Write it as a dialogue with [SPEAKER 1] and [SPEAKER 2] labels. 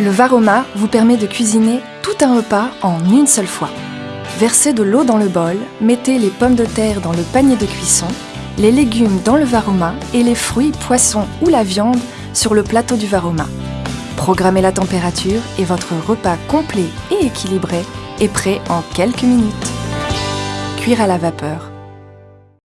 [SPEAKER 1] Le Varoma vous permet de cuisiner tout un repas en une seule fois. Versez de l'eau dans le bol, mettez les pommes de terre dans le panier de cuisson, les légumes dans le Varoma et les fruits, poissons ou la viande sur le plateau du Varoma. Programmez la température et votre repas complet et équilibré est prêt en quelques minutes. Cuire à la vapeur